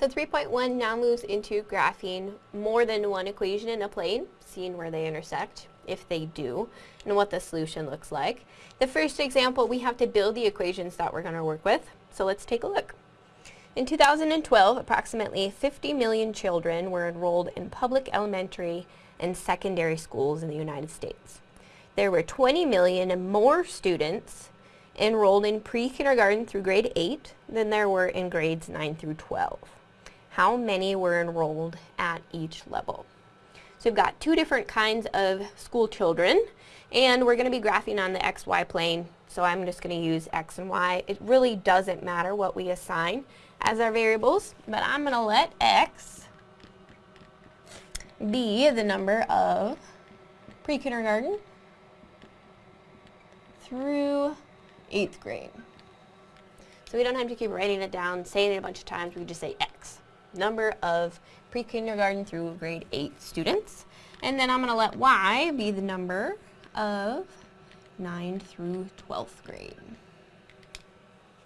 So 3.1 now moves into graphing more than one equation in a plane, seeing where they intersect, if they do, and what the solution looks like. The first example, we have to build the equations that we're going to work with, so let's take a look. In 2012, approximately 50 million children were enrolled in public elementary and secondary schools in the United States. There were 20 million more students enrolled in pre-kindergarten through grade 8 than there were in grades 9 through 12. How many were enrolled at each level? So we've got two different kinds of school children and we're going to be graphing on the xy plane so I'm just going to use x and y. It really doesn't matter what we assign as our variables but I'm going to let x be the number of pre-kindergarten through 8th grade. So we don't have to keep writing it down, saying it a bunch of times, we just say X. Number of pre-kindergarten through grade 8 students. And then I'm going to let Y be the number of 9 through 12th grade.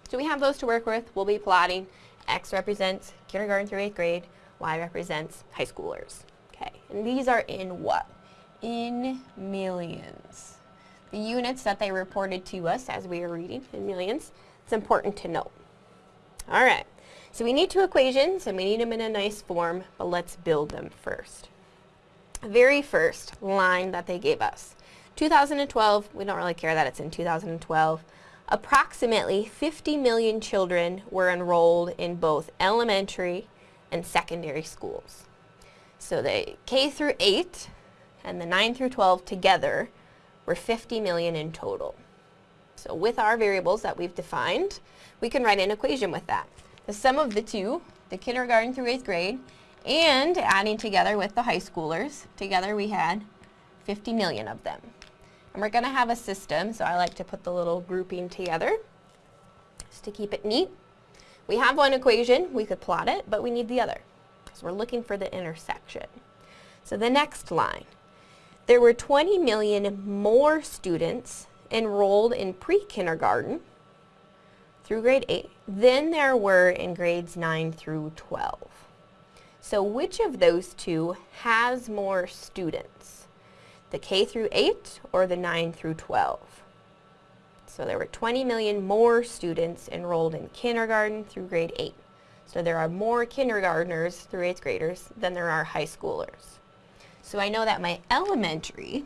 So we have those to work with. We'll be plotting. X represents kindergarten through 8th grade. Y represents high schoolers. Okay, and these are in what? In millions the units that they reported to us as we were reading in millions. It's important to note. All right, so we need two equations and we need them in a nice form, but let's build them first. Very first line that they gave us. 2012, we don't really care that it's in 2012, approximately 50 million children were enrolled in both elementary and secondary schools. So the K through 8 and the 9 through 12 together we're 50 million in total. So with our variables that we've defined, we can write an equation with that. The sum of the two, the kindergarten through 8th grade, and adding together with the high schoolers, together we had 50 million of them. And we're going to have a system, so I like to put the little grouping together just to keep it neat. We have one equation, we could plot it, but we need the other. So we're looking for the intersection. So the next line, there were 20 million more students enrolled in pre-kindergarten through grade 8 than there were in grades 9 through 12. So which of those two has more students? The K through 8 or the 9 through 12? So there were 20 million more students enrolled in kindergarten through grade 8. So there are more kindergartners through 8th graders than there are high schoolers. So I know that my elementary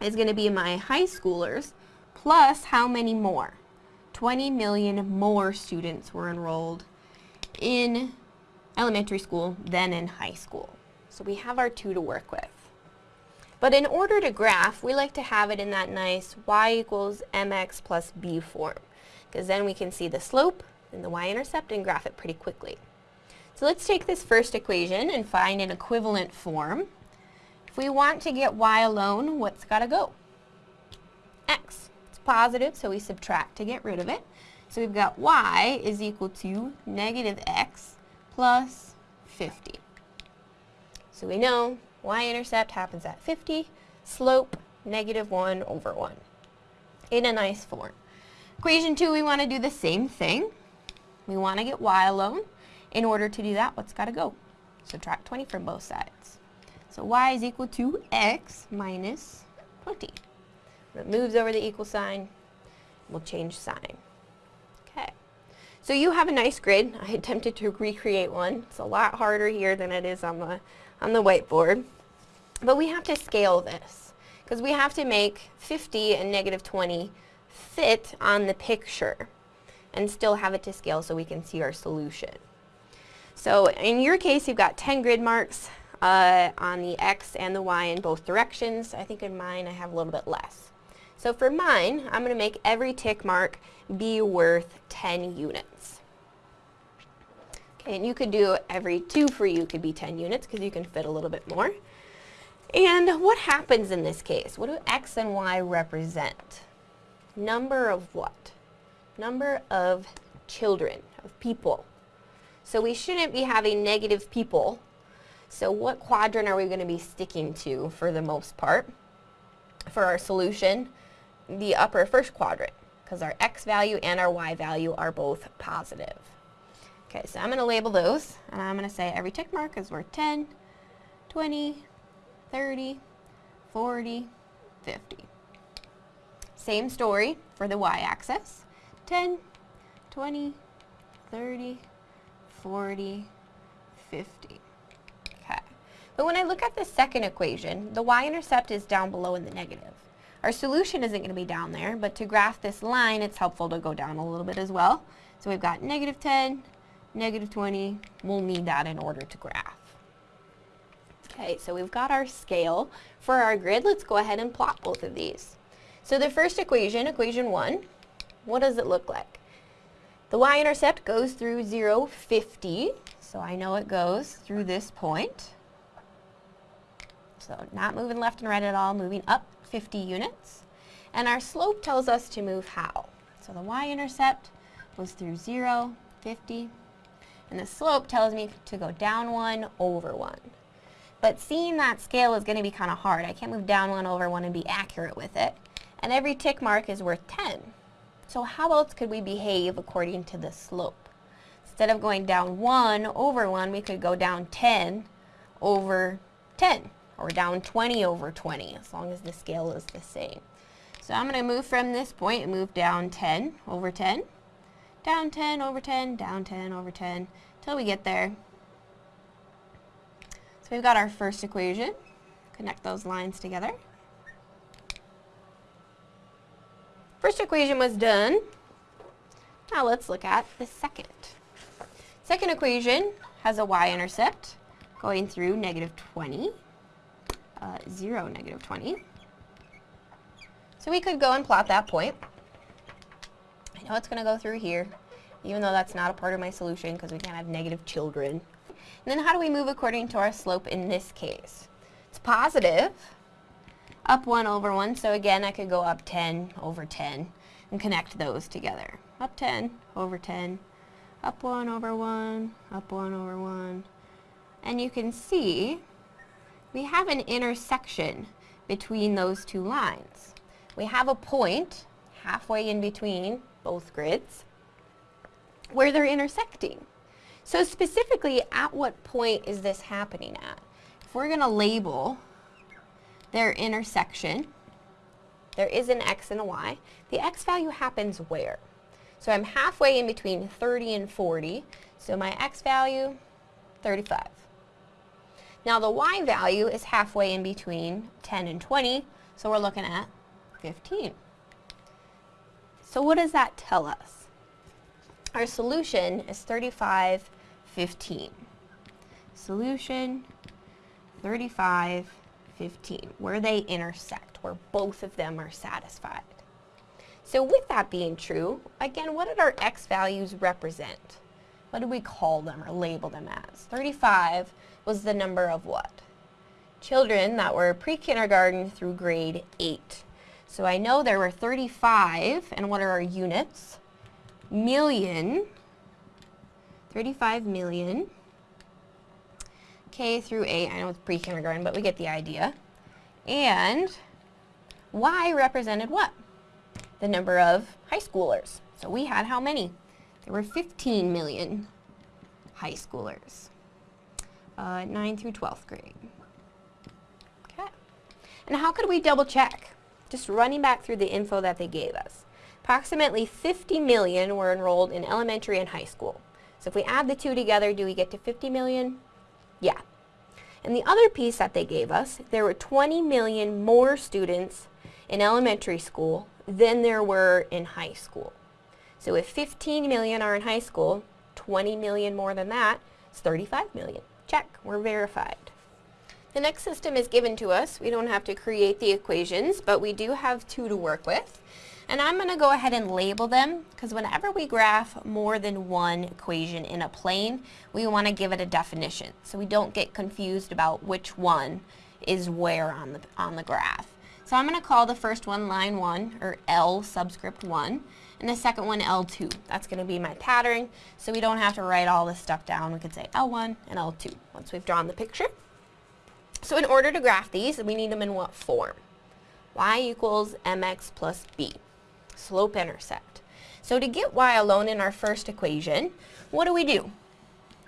is going to be my high schoolers plus how many more? 20 million more students were enrolled in elementary school than in high school. So we have our two to work with. But in order to graph, we like to have it in that nice y equals mx plus b form because then we can see the slope and the y-intercept and graph it pretty quickly. So let's take this first equation and find an equivalent form If we want to get y alone, what's got to go? x. Positive, so we subtract to get rid of it. So we've got y is equal to negative x plus 50. So we know y-intercept happens at 50, slope negative 1 over 1 in a nice form. Equation 2, we want to do the same thing. We want to get y alone. In order to do that, what's got to go? Subtract 20 from both sides. So y is equal to x minus 20. It moves over the equal sign, we'll change sign. Okay. So you have a nice grid. I attempted to recreate one. It's a lot harder here than it is on the, on the whiteboard. But we have to scale this because we have to make 50 and negative 20 fit on the picture and still have it to scale so we can see our solution. So in your case, you've got 10 grid marks uh, on the X and the Y in both directions. I think in mine I have a little bit less. So for mine, I'm going to make every tick mark be worth 10 units. Okay, and you could do every two for you could be 10 units because you can fit a little bit more. And what happens in this case? What do X and Y represent? Number of what? Number of children, of people. So we shouldn't be having negative people so what quadrant are we going to be sticking to for the most part? For our solution, the upper first quadrant, because our x value and our y value are both positive. Okay, so I'm going to label those, and I'm going to say every tick mark is worth 10, 20, 30, 40, 50. Same story for the y-axis. 10, 20, 30, 40, 50. Okay. But when I look at the second equation, the y-intercept is down below in the negative. Our solution isn't going to be down there, but to graph this line, it's helpful to go down a little bit as well. So we've got negative 10, negative 20. We'll need that in order to graph. Okay, so we've got our scale for our grid. Let's go ahead and plot both of these. So the first equation, equation 1, what does it look like? The y-intercept goes through 0, 50. So I know it goes through this point. So not moving left and right at all, moving up 50 units. And our slope tells us to move how? So the y-intercept goes through 0, 50, and the slope tells me to go down 1 over 1. But seeing that scale is going to be kind of hard. I can't move down 1 over 1 and be accurate with it. And every tick mark is worth 10. So how else could we behave according to the slope? Instead of going down 1 over 1, we could go down 10 over 10 or down 20 over 20 as long as the scale is the same. So I'm going to move from this point and move down 10 over 10, down 10 over 10, down 10 over 10, till we get there. So we've got our first equation. Connect those lines together. First equation was done. Now let's look at the second. Second equation has a y-intercept going through negative 20 uh, 0, negative 20. So we could go and plot that point. I know it's going to go through here, even though that's not a part of my solution because we can't have negative children. And then how do we move according to our slope in this case? It's positive, up 1 over 1, so again I could go up 10 over 10 and connect those together. Up 10 over 10, up 1 over 1, up 1 over 1. And you can see we have an intersection between those two lines. We have a point halfway in between both grids where they're intersecting. So specifically, at what point is this happening at? If we're going to label their intersection, there is an x and a y. The x value happens where? So I'm halfway in between 30 and 40, so my x value, 35. Now the y value is halfway in between 10 and 20, so we're looking at 15. So what does that tell us? Our solution is 35, 15. Solution 35, 15, where they intersect, where both of them are satisfied. So with that being true, again, what did our x values represent? What do we call them or label them as? 35 was the number of what? Children that were pre-kindergarten through grade 8. So I know there were 35, and what are our units? Million, 35 million, K through 8, I know it's pre-kindergarten, but we get the idea. And Y represented what? The number of high schoolers. So we had how many? There were 15 million high schoolers uh, 9 through 12th grade. Okay. And how could we double check? Just running back through the info that they gave us. Approximately 50 million were enrolled in elementary and high school. So if we add the two together, do we get to 50 million? Yeah. And the other piece that they gave us, there were 20 million more students in elementary school than there were in high school. So if 15 million are in high school, 20 million more than that is 35 million. Check, we're verified. The next system is given to us. We don't have to create the equations, but we do have two to work with. And I'm going to go ahead and label them because whenever we graph more than one equation in a plane, we want to give it a definition so we don't get confused about which one is where on the, on the graph. So I'm going to call the first one line 1, or L subscript 1, and the second one L2. That's going to be my pattern, so we don't have to write all this stuff down. We could say L1 and L2 once we've drawn the picture. So in order to graph these, we need them in what form? y equals mx plus b, slope intercept. So to get y alone in our first equation, what do we do?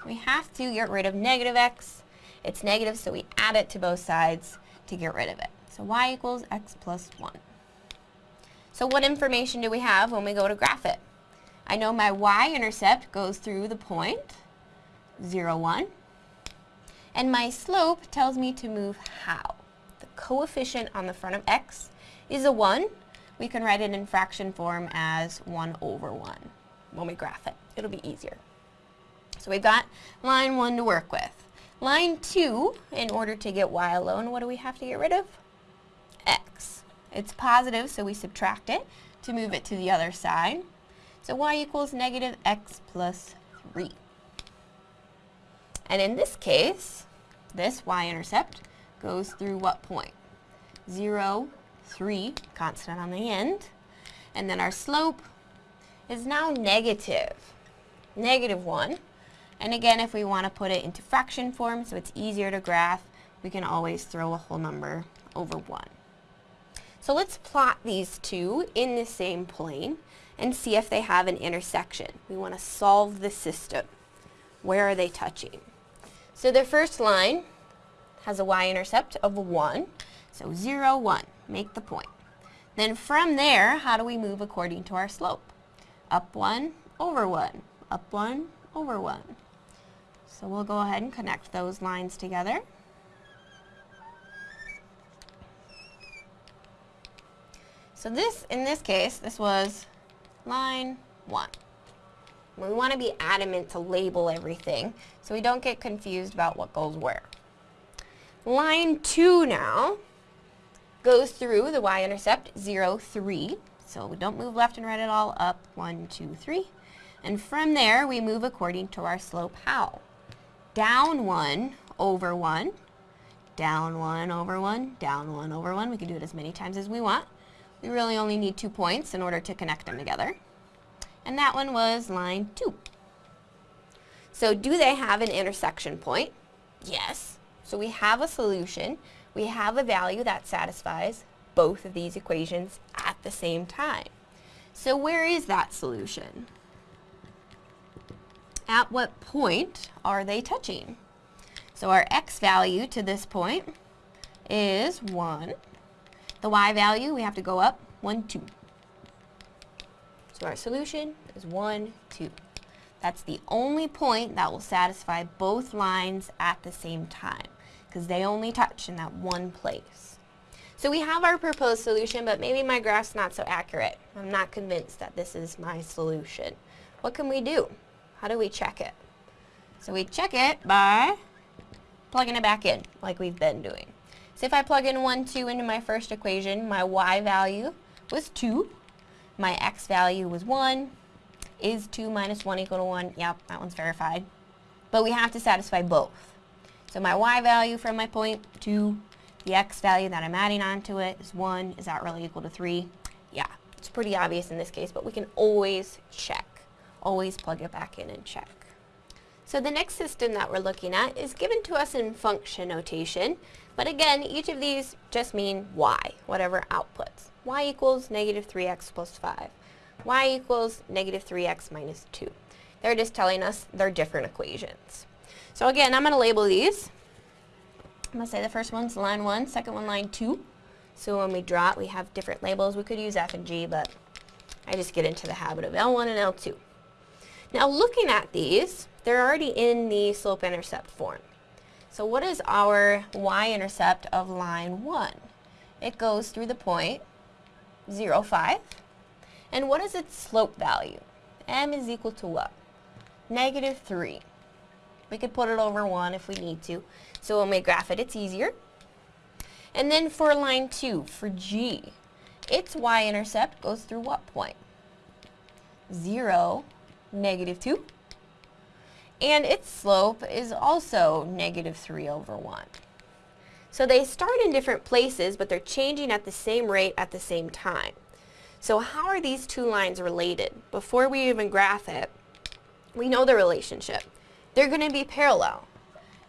We have to get rid of negative x. It's negative, so we add it to both sides to get rid of it. So y equals x plus 1. So what information do we have when we go to graph it? I know my y-intercept goes through the point 0, 1. And my slope tells me to move how. The coefficient on the front of x is a 1. We can write it in fraction form as 1 over 1 when we graph it. It'll be easier. So we've got line 1 to work with. Line 2, in order to get y alone, what do we have to get rid of? x. It's positive, so we subtract it to move it to the other side. So y equals negative x plus 3. And in this case, this y-intercept goes through what point? 0, 3, constant on the end. And then our slope is now negative, negative 1. And again, if we want to put it into fraction form so it's easier to graph, we can always throw a whole number over 1. So let's plot these two in the same plane and see if they have an intersection. We want to solve the system. Where are they touching? So the first line has a y-intercept of 1. So 0, 1. Make the point. Then from there, how do we move according to our slope? Up 1, over 1. Up 1, over 1. So we'll go ahead and connect those lines together. So this, in this case, this was line 1. We want to be adamant to label everything so we don't get confused about what goes where. Line 2 now goes through the y-intercept 0, 3. So we don't move left and right at all, up 1, 2, 3. And from there, we move according to our slope how? down 1 over 1, down 1 over 1, down 1 over 1. We can do it as many times as we want. We really only need two points in order to connect them together. And that one was line 2. So do they have an intersection point? Yes. So we have a solution. We have a value that satisfies both of these equations at the same time. So where is that solution? at what point are they touching? So our x value to this point is 1. The y value, we have to go up 1, 2. So our solution is 1, 2. That's the only point that will satisfy both lines at the same time because they only touch in that one place. So we have our proposed solution, but maybe my graph's not so accurate. I'm not convinced that this is my solution. What can we do? How do we check it? So we check it by plugging it back in, like we've been doing. So if I plug in 1, 2 into my first equation, my y value was 2. My x value was 1. Is 2 minus 1 equal to 1? Yep, that one's verified. But we have to satisfy both. So my y value from my point, 2. The x value that I'm adding onto it is 1. Is that really equal to 3? Yeah, it's pretty obvious in this case, but we can always check always plug it back in and check. So the next system that we're looking at is given to us in function notation, but again, each of these just mean y, whatever outputs. y equals negative 3x plus 5. y equals negative 3x minus 2. They're just telling us they're different equations. So again, I'm going to label these. I'm going to say the first one's line 1, second one line 2. So when we draw it, we have different labels. We could use F and G, but I just get into the habit of L1 and L2. Now looking at these, they're already in the slope-intercept form. So what is our y-intercept of line 1? It goes through the point 0, 5. And what is its slope value? m is equal to what? Negative 3. We could put it over 1 if we need to. So when we graph it, it's easier. And then for line 2, for g, its y-intercept goes through what point? 0, negative 2. And its slope is also negative 3 over 1. So they start in different places, but they're changing at the same rate at the same time. So how are these two lines related? Before we even graph it, we know the relationship. They're going to be parallel.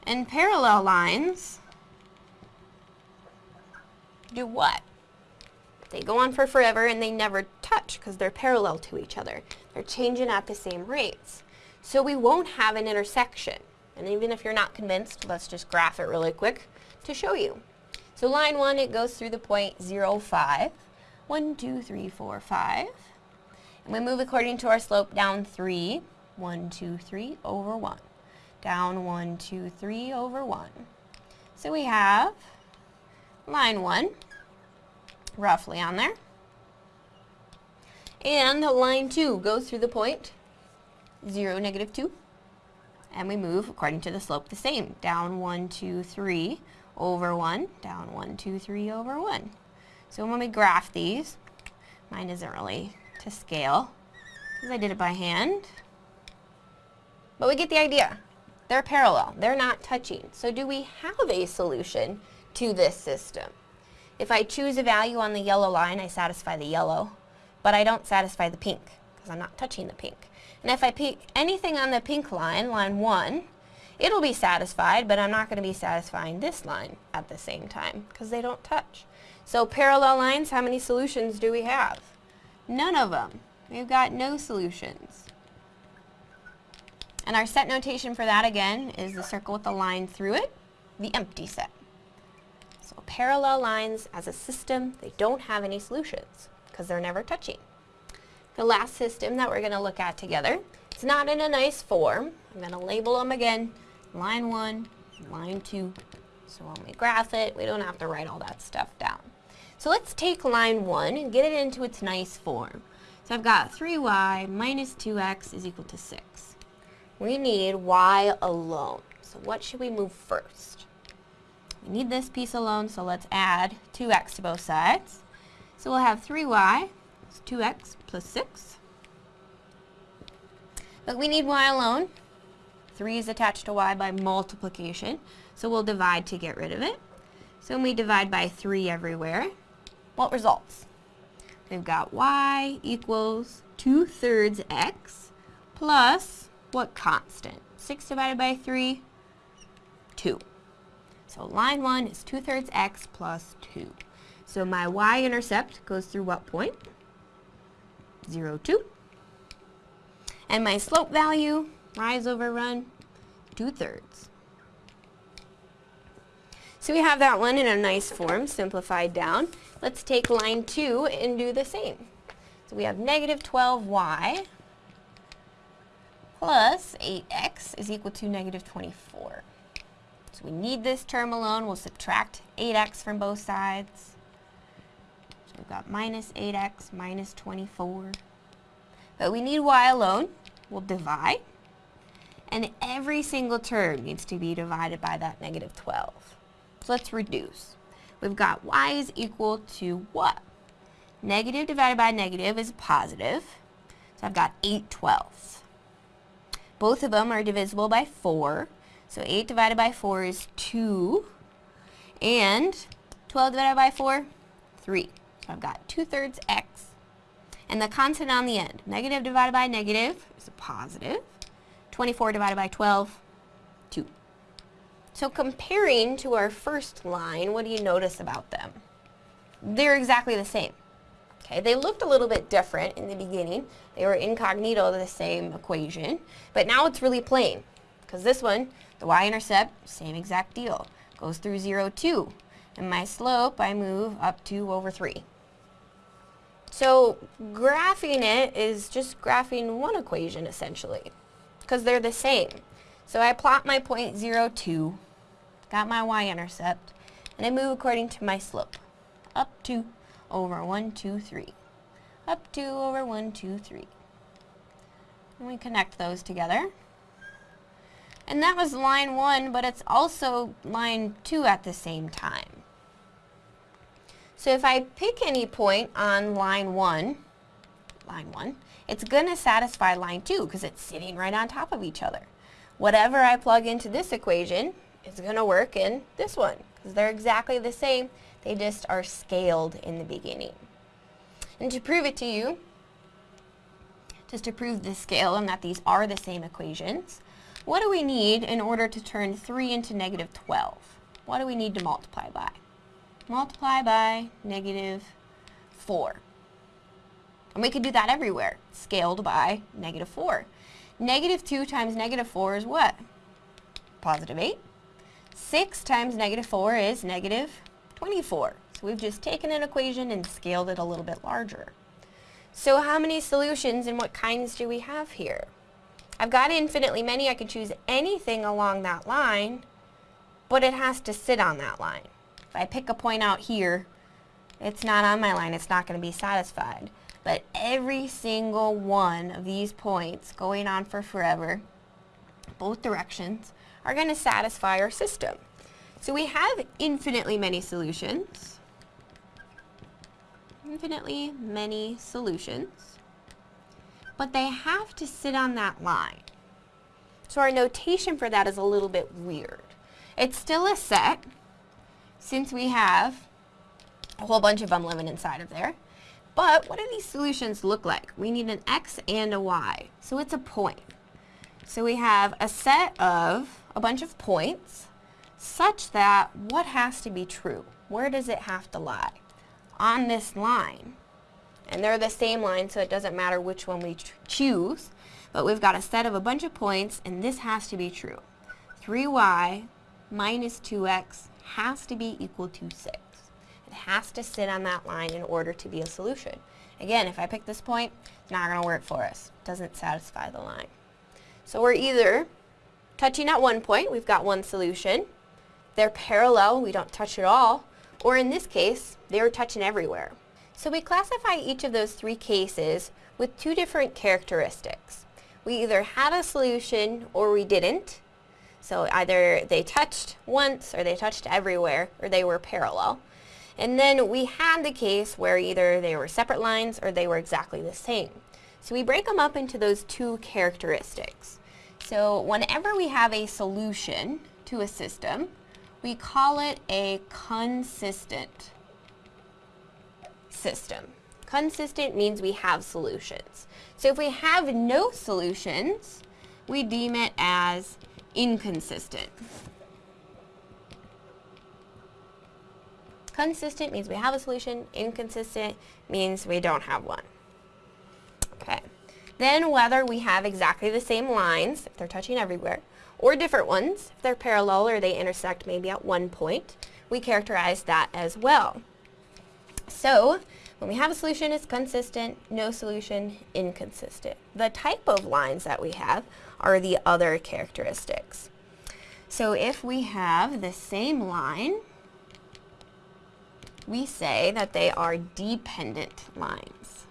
And parallel lines do what? They go on for forever and they never touch because they're parallel to each other. They're changing at the same rates. So we won't have an intersection. And even if you're not convinced, let's just graph it really quick to show you. So line 1, it goes through the point 0, 5. 1, 2, 3, 4, 5. And we move according to our slope down 3. 1, 2, 3 over 1. Down 1, 2, 3 over 1. So we have line 1 roughly on there. And line 2 goes through the point 0, negative 2. And we move according to the slope the same. Down 1, 2, 3 over 1. Down 1, 2, 3 over 1. So when we graph these, mine isn't really to scale because I did it by hand. But we get the idea. They're parallel. They're not touching. So do we have a solution to this system? If I choose a value on the yellow line, I satisfy the yellow, but I don't satisfy the pink because I'm not touching the pink. And if I pick anything on the pink line, line 1, it'll be satisfied, but I'm not going to be satisfying this line at the same time because they don't touch. So parallel lines, how many solutions do we have? None of them. We've got no solutions. And our set notation for that again is the circle with the line through it, the empty set. So parallel lines as a system, they don't have any solutions because they're never touching. The last system that we're going to look at together, it's not in a nice form. I'm going to label them again, line 1, line 2. So when we graph it, we don't have to write all that stuff down. So let's take line 1 and get it into its nice form. So I've got 3y minus 2x is equal to 6. We need y alone. So what should we move first? We need this piece alone, so let's add 2x to both sides. So we'll have 3y is 2x plus 6. But we need y alone. 3 is attached to y by multiplication, so we'll divide to get rid of it. So when we divide by 3 everywhere, what results? We've got y equals 2 thirds x plus what constant? 6 divided by 3, 2. So line 1 is 2 thirds x plus 2. So my y-intercept goes through what point? 0, 2. And my slope value, rise over run, 2 thirds. So we have that one in a nice form, simplified down. Let's take line 2 and do the same. So we have negative 12y plus 8x is equal to negative 24. So we need this term alone. We'll subtract 8x from both sides. We've got minus 8x minus 24. But we need y alone. We'll divide. And every single term needs to be divided by that negative 12. So let's reduce. We've got y is equal to what? Negative divided by negative is positive. So I've got 8 twelfths. Both of them are divisible by 4. So 8 divided by 4 is 2. And 12 divided by 4, 3. So I've got 2 thirds x. And the constant on the end, negative divided by negative is a positive. 24 divided by 12, 2. So comparing to our first line, what do you notice about them? They're exactly the same. Okay, they looked a little bit different in the beginning. They were incognito the same equation, but now it's really plain because this one the y-intercept, same exact deal. Goes through 0, 2. And my slope, I move up 2 over 3. So graphing it is just graphing one equation, essentially, because they're the same. So I plot my point 0, 2, got my y-intercept, and I move according to my slope. Up 2 over 1, 2, 3. Up 2 over 1, 2, 3. And we connect those together. And that was line 1, but it's also line 2 at the same time. So if I pick any point on line 1, line 1, it's going to satisfy line 2 because it's sitting right on top of each other. Whatever I plug into this equation is going to work in this one because they're exactly the same. They just are scaled in the beginning. And to prove it to you, just to prove the scale and that these are the same equations, what do we need in order to turn 3 into negative 12? What do we need to multiply by? Multiply by negative 4. And we could do that everywhere, scaled by negative 4. Negative 2 times negative 4 is what? Positive 8. 6 times negative 4 is negative 24. So we've just taken an equation and scaled it a little bit larger. So how many solutions and what kinds do we have here? I've got infinitely many. I could choose anything along that line, but it has to sit on that line. If I pick a point out here, it's not on my line. It's not going to be satisfied. But every single one of these points going on for forever, both directions, are going to satisfy our system. So we have infinitely many solutions. Infinitely many solutions. But they have to sit on that line. So our notation for that is a little bit weird. It's still a set, since we have a whole bunch of them living inside of there. But what do these solutions look like? We need an x and a y. So it's a point. So we have a set of a bunch of points such that what has to be true? Where does it have to lie? On this line. And they're the same line, so it doesn't matter which one we choose. But we've got a set of a bunch of points, and this has to be true. 3y minus 2x has to be equal to 6. It has to sit on that line in order to be a solution. Again, if I pick this point, it's not going to work for us. It doesn't satisfy the line. So we're either touching at one point, we've got one solution. They're parallel, we don't touch at all. Or in this case, they were touching everywhere. So we classify each of those three cases with two different characteristics. We either had a solution or we didn't. So either they touched once or they touched everywhere or they were parallel. And then we had the case where either they were separate lines or they were exactly the same. So we break them up into those two characteristics. So whenever we have a solution to a system, we call it a consistent system. Consistent means we have solutions. So if we have no solutions, we deem it as inconsistent. Consistent means we have a solution. Inconsistent means we don't have one. Okay. Then whether we have exactly the same lines, if they're touching everywhere, or different ones, if they're parallel or they intersect maybe at one point, we characterize that as well. So, when we have a solution, it's consistent, no solution, inconsistent. The type of lines that we have are the other characteristics. So if we have the same line, we say that they are dependent lines.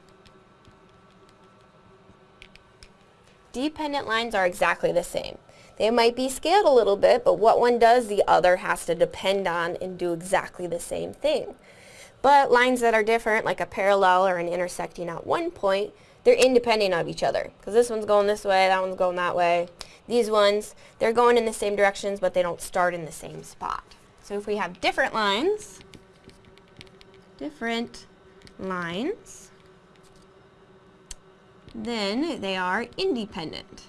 Dependent lines are exactly the same. They might be scaled a little bit, but what one does, the other has to depend on and do exactly the same thing. But lines that are different, like a parallel or an intersecting at one point, they're independent of each other. Because this one's going this way, that one's going that way. These ones, they're going in the same directions, but they don't start in the same spot. So if we have different lines, different lines, then they are independent.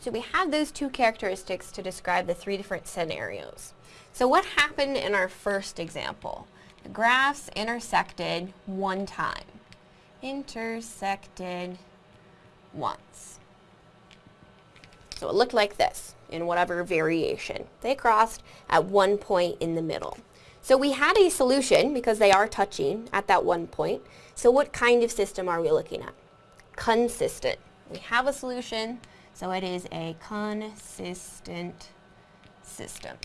So we have those two characteristics to describe the three different scenarios. So what happened in our first example? The graphs intersected one time. Intersected once. So it looked like this in whatever variation. They crossed at one point in the middle. So we had a solution because they are touching at that one point. So what kind of system are we looking at? Consistent. We have a solution, so it is a consistent system.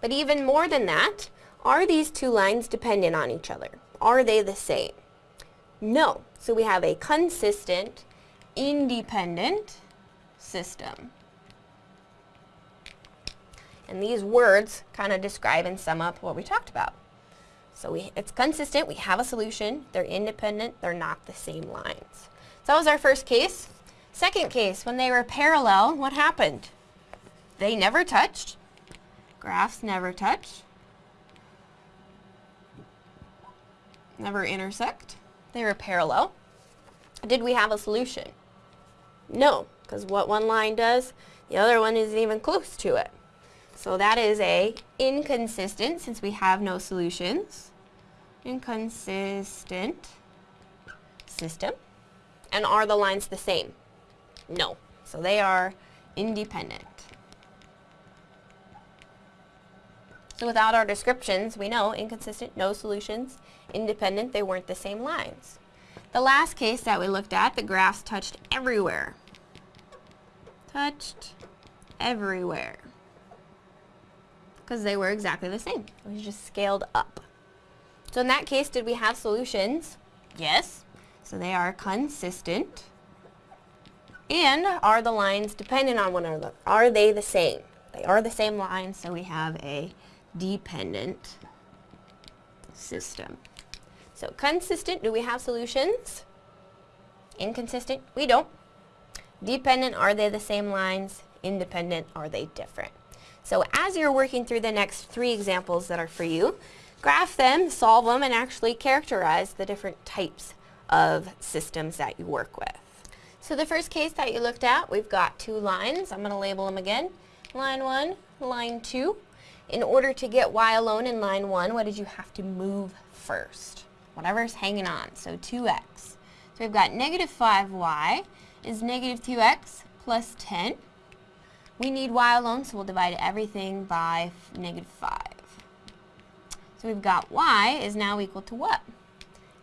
But even more than that, are these two lines dependent on each other? Are they the same? No. So we have a consistent, independent system. And these words kind of describe and sum up what we talked about. So we, it's consistent, we have a solution, they're independent, they're not the same lines. So that was our first case. Second case, when they were parallel, what happened? They never touched. Graphs never touch. Never intersect. They were parallel. Did we have a solution? No, because what one line does, the other one isn't even close to it. So that is a inconsistent since we have no solutions. inconsistent system. And are the lines the same? No. So they are independent. So without our descriptions, we know inconsistent, no solutions, independent, they weren't the same lines. The last case that we looked at, the graphs touched everywhere. Touched everywhere. Because they were exactly the same. It was just scaled up. So in that case, did we have solutions? Yes. So they are consistent. And are the lines dependent on one another? Are they the same? They are the same lines, so we have a dependent system. So consistent, do we have solutions? Inconsistent, we don't. Dependent, are they the same lines? Independent, are they different? So as you're working through the next three examples that are for you, graph them, solve them, and actually characterize the different types of systems that you work with. So the first case that you looked at, we've got two lines. I'm going to label them again. Line 1, line 2. In order to get y alone in line 1, what did you have to move first? Whatever's hanging on, so 2x. So we've got negative 5y is negative 2x plus 10. We need y alone, so we'll divide everything by negative 5. So we've got y is now equal to what?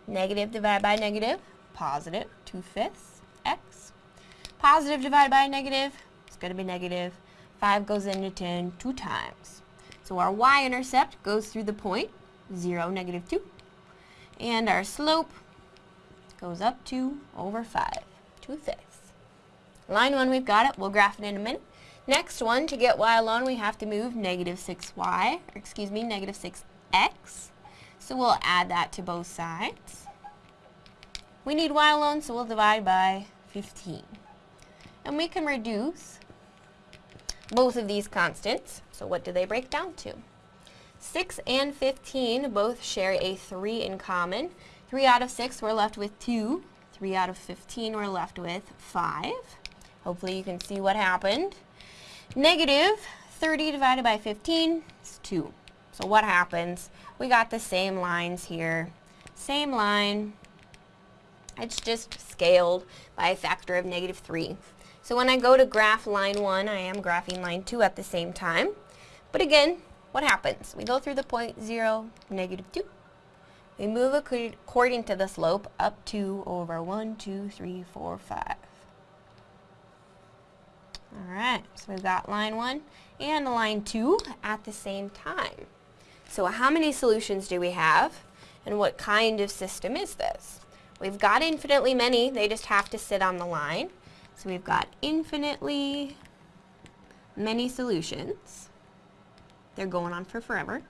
Negative divided by negative, positive, 2 fifths, x. Positive divided by negative, it's going to be negative. 5 goes into 10 two times. So our y-intercept goes through the point, 0, negative 2. And our slope goes up 2 over 5, 2 fifths. Line 1, we've got it. We'll graph it in a minute. Next one, to get y alone, we have to move negative 6y, or excuse me, negative 6x. So we'll add that to both sides. We need y alone, so we'll divide by 15. And we can reduce both of these constants. So what do they break down to? 6 and 15 both share a 3 in common. 3 out of 6 we're left with 2. 3 out of 15 we're left with 5. Hopefully you can see what happened. Negative 30 divided by 15 is 2. So what happens? We got the same lines here. Same line. It's just scaled by a factor of negative 3. So when I go to graph line 1, I am graphing line 2 at the same time. But again, what happens? We go through the point 0, negative 2. We move according to the slope up 2 over 1, 2, 3, 4, 5. Alright, so we've got line 1 and line 2 at the same time. So how many solutions do we have? And what kind of system is this? We've got infinitely many, they just have to sit on the line. So we've got infinitely many solutions. They're going on for forever,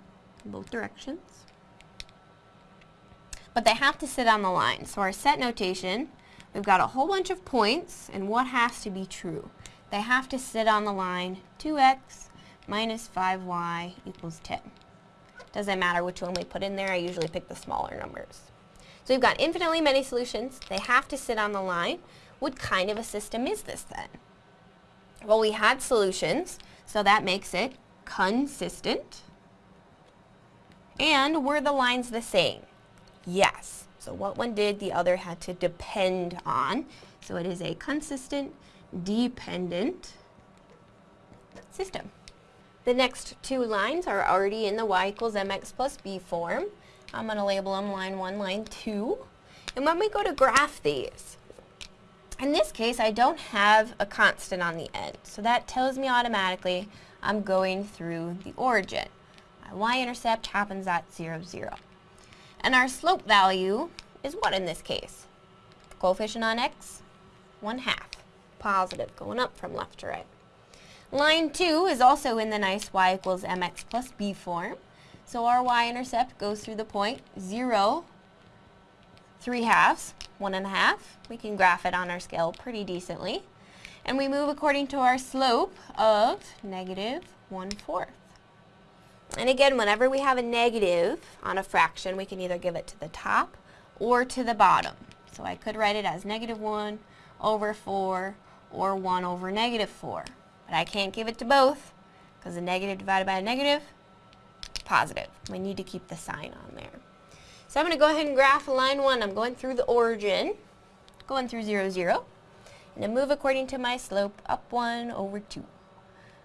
both directions. But they have to sit on the line. So our set notation, we've got a whole bunch of points, and what has to be true? They have to sit on the line 2x minus 5y equals 10. Doesn't matter which one we put in there, I usually pick the smaller numbers. So we've got infinitely many solutions. They have to sit on the line. What kind of a system is this then? Well, we had solutions, so that makes it consistent. And were the lines the same? Yes. So what one did, the other had to depend on. So it is a consistent, dependent system. The next two lines are already in the y equals mx plus b form. I'm going to label them line 1, line 2. And when we go to graph these, in this case, I don't have a constant on the end, so that tells me automatically I'm going through the origin. My y-intercept happens at 0, 0. And our slope value is what in this case? Coefficient on x? 1 half. Positive, going up from left to right. Line 2 is also in the nice y equals mx plus b form. So our y-intercept goes through the point 0, 3 halves, one and a half. We can graph it on our scale pretty decently. And we move according to our slope of negative 1 fourth. And again, whenever we have a negative on a fraction, we can either give it to the top or to the bottom. So I could write it as negative 1 over 4 or 1 over negative 4. But I can't give it to both because a negative divided by a negative, positive. We need to keep the sign on there. So I'm going to go ahead and graph line 1. I'm going through the origin, going through 0, 0. And move according to my slope, up 1 over 2.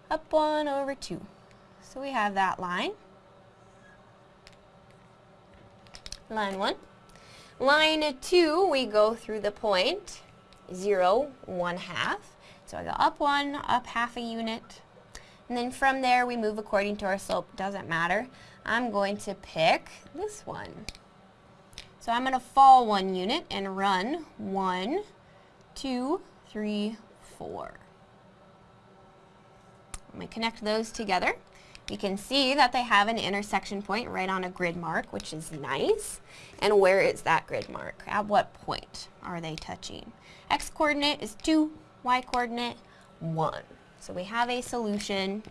Up 1 over 2. So we have that line. Line 1. Line 2, we go through the point, 0, 1 half. So I go up 1, up half a unit. And then from there, we move according to our slope. Doesn't matter. I'm going to pick this one. So I'm going to fall one unit and run one, two, three, four. I'm going to connect those together. You can see that they have an intersection point right on a grid mark, which is nice. And where is that grid mark? At what point are they touching? X coordinate is 2, Y coordinate 1. So we have a solution.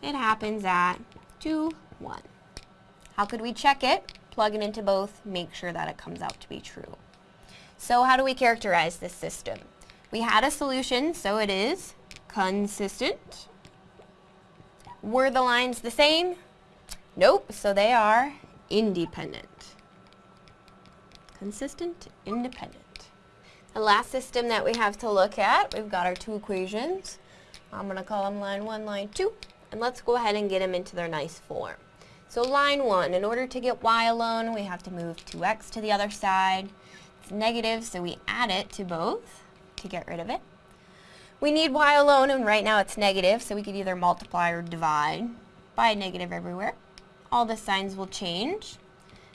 It happens at 2, 1. How could we check it? Plug it into both, make sure that it comes out to be true. So how do we characterize this system? We had a solution, so it is consistent. Were the lines the same? Nope, so they are independent. Consistent, independent. The last system that we have to look at, we've got our two equations. I'm going to call them line 1, line 2, and let's go ahead and get them into their nice form. So line 1, in order to get y alone, we have to move 2x to the other side. It's negative, so we add it to both to get rid of it. We need y alone, and right now it's negative, so we could either multiply or divide by negative everywhere. All the signs will change.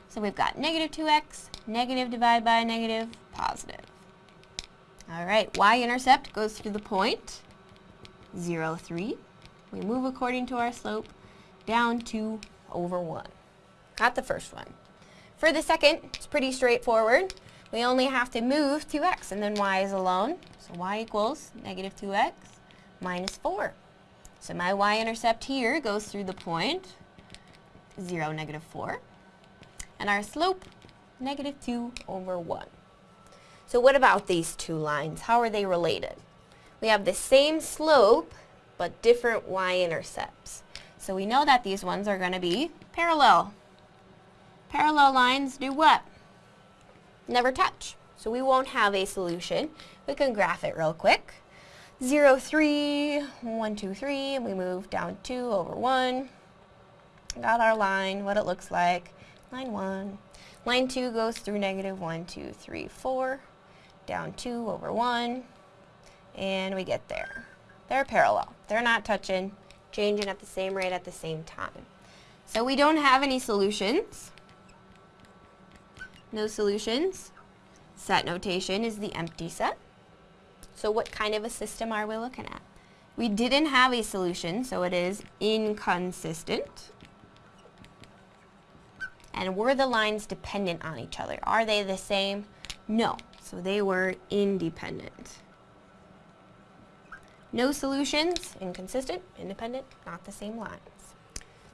So we've got negative 2x, negative divided by a negative, positive. All right, y-intercept goes through the point, 0, 3. We move according to our slope down 2 over 1. Got the first one. For the second, it's pretty straightforward. We only have to move 2x, and then y is alone. So y equals negative 2x minus 4. So my y-intercept here goes through the point 0, negative 4. And our slope, negative 2 over 1. So what about these two lines? How are they related? We have the same slope, but different y-intercepts. So we know that these ones are going to be parallel. Parallel lines do what? Never touch. So we won't have a solution. We can graph it real quick. 0, 3, 1, 2, 3, and we move down 2 over 1. Got our line, what it looks like. Line 1. Line 2 goes through negative 1, 2, 3, 4. Down 2 over 1. And we get there. They're parallel. They're not touching, changing at the same rate at the same time. So we don't have any solutions. No solutions. Set notation is the empty set. So what kind of a system are we looking at? We didn't have a solution, so it is inconsistent. And were the lines dependent on each other? Are they the same? No. So they were independent. No solutions, inconsistent, independent, not the same lines.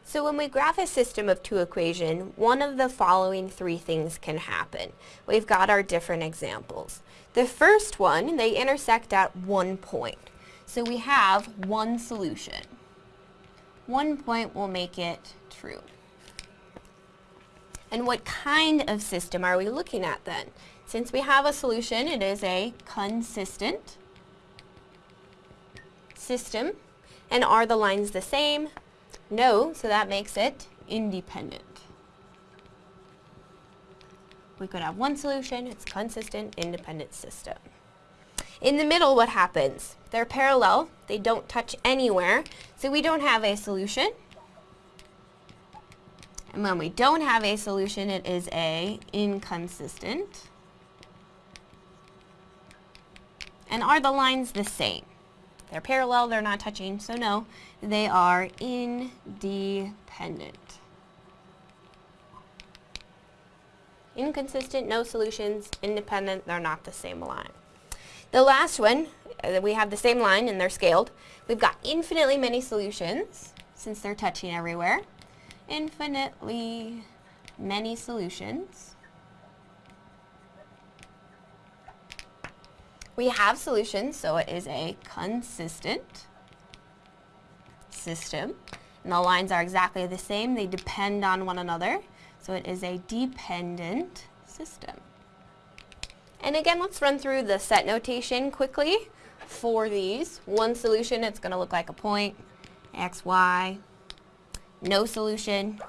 So when we graph a system of two equation, one of the following three things can happen. We've got our different examples. The first one, they intersect at one point. So we have one solution. One point will make it true. And what kind of system are we looking at then? Since we have a solution, it is a consistent system. And are the lines the same? No, so that makes it independent. We could have one solution, it's consistent, independent system. In the middle, what happens? They're parallel, they don't touch anywhere, so we don't have a solution. And when we don't have a solution, it is a inconsistent. And are the lines the same? They're parallel, they're not touching, so no, they are independent. Inconsistent, no solutions, independent, they're not the same line. The last one, uh, we have the same line and they're scaled. We've got infinitely many solutions, since they're touching everywhere. Infinitely many solutions. We have solutions, so it is a consistent system. And the lines are exactly the same. They depend on one another. So it is a dependent system. And again, let's run through the set notation quickly for these. One solution, it's going to look like a point, x, y. No solution,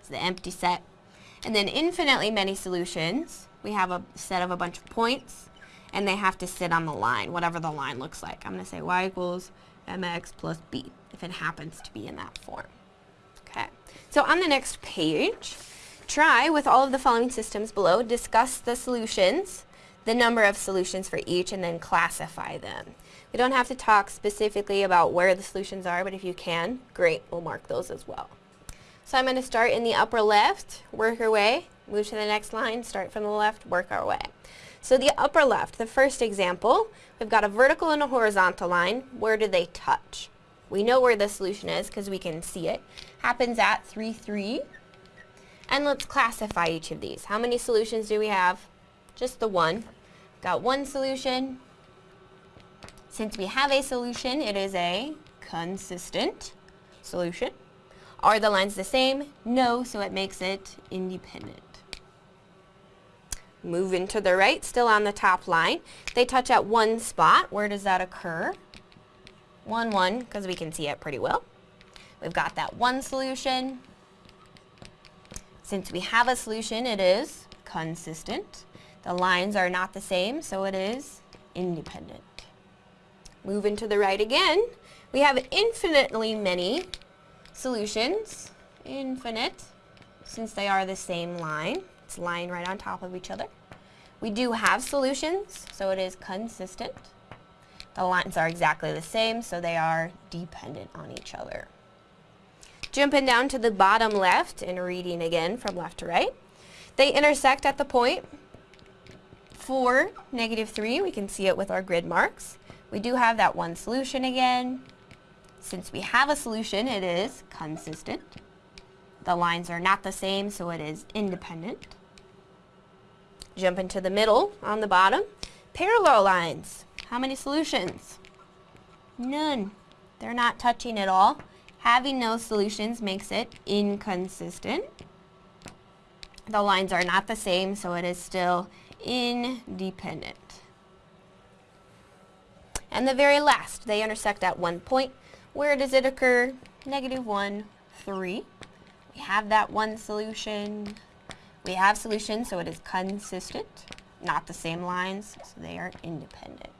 it's the empty set. And then infinitely many solutions, we have a set of a bunch of points, and they have to sit on the line, whatever the line looks like. I'm going to say y equals mx plus b, if it happens to be in that form. Okay, so on the next page, try with all of the following systems below, discuss the solutions, the number of solutions for each, and then classify them. We don't have to talk specifically about where the solutions are, but if you can, great, we'll mark those as well. So I'm going to start in the upper left, work our way, move to the next line, start from the left, work our way. So the upper left, the first example, we've got a vertical and a horizontal line. Where do they touch? We know where the solution is because we can see it. Happens at 3, 3. And let's classify each of these. How many solutions do we have? Just the one. Got one solution. Since we have a solution, it is a consistent solution. Are the lines the same? No, so it makes it independent. Moving to the right, still on the top line. They touch at one spot. Where does that occur? 1, 1, because we can see it pretty well. We've got that one solution. Since we have a solution, it is consistent. The lines are not the same, so it is independent. Moving to the right again, we have infinitely many solutions. Infinite, since they are the same line. It's lying right on top of each other. We do have solutions, so it is consistent. The lines are exactly the same, so they are dependent on each other. Jumping down to the bottom left and reading again from left to right. They intersect at the point 4, negative 3. We can see it with our grid marks. We do have that one solution again. Since we have a solution, it is consistent. The lines are not the same, so it is independent. Jump into the middle on the bottom. Parallel lines. How many solutions? None. They're not touching at all. Having no solutions makes it inconsistent. The lines are not the same, so it is still independent. And the very last, they intersect at one point. Where does it occur? Negative 1, 3. We have that one solution. We have solutions, so it is consistent, not the same lines, so they are independent.